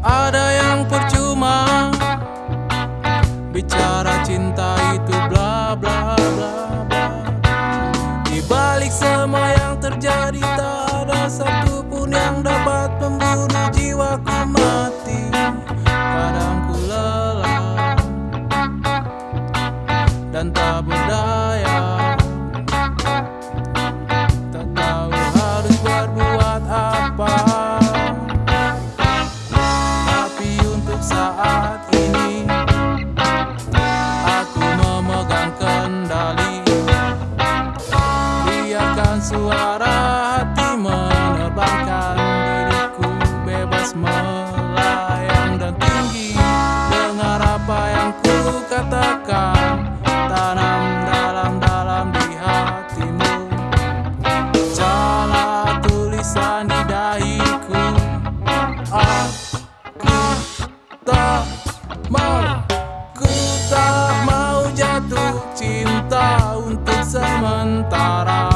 ada yang percuma. Bicara cinta itu bla bla bla bla. Di balik semua yang terjadi tak ada satu suara hati menerbangkan diriku bebas melayang dan tinggi. Dengar apa yang ku katakan tanam dalam-dalam di hatimu. Cara tulisan di dahiku aku tak mau ku tak mau jatuh cinta untuk sementara.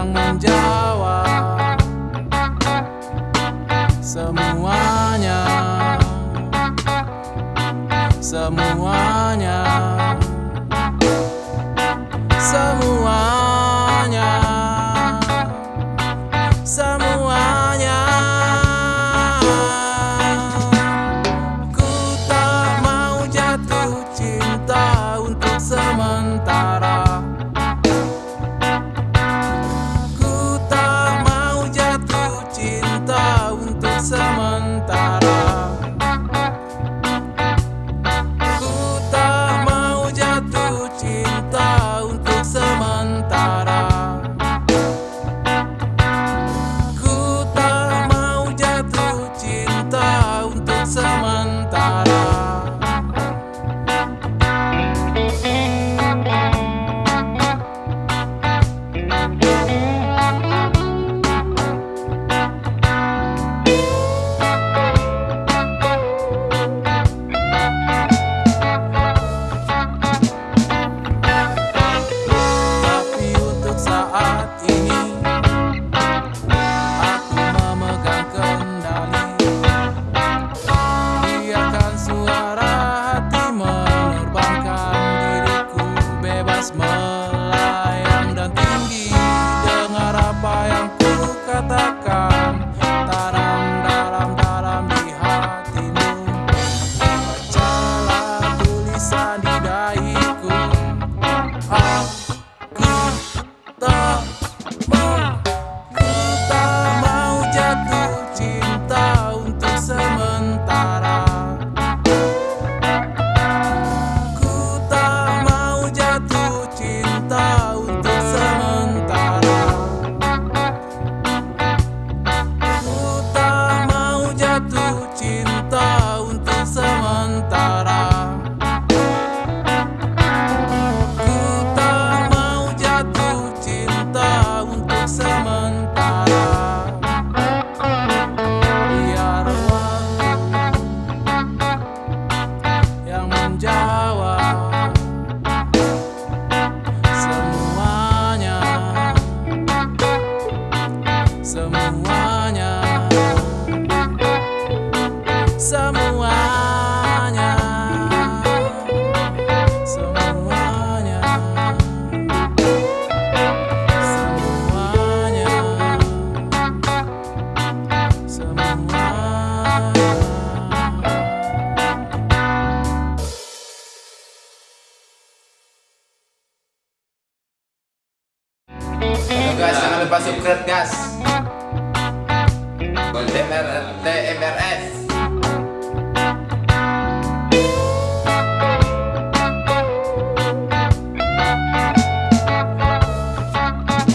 yang menjawab semuanya. Semuanya. Semuanya. semuanya. Semuanya. Semuanya. Semuanya. Halo guys, jangan lupa subscribe guys.